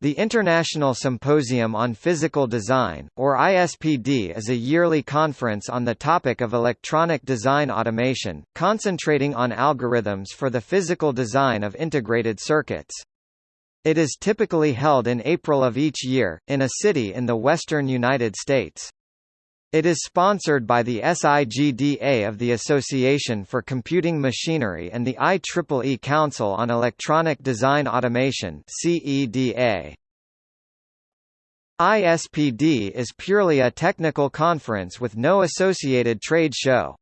The International Symposium on Physical Design, or ISPD is a yearly conference on the topic of electronic design automation, concentrating on algorithms for the physical design of integrated circuits. It is typically held in April of each year, in a city in the western United States. It is sponsored by the SIGDA of the Association for Computing Machinery and the IEEE Council on Electronic Design Automation. ISPD is purely a technical conference with no associated trade show.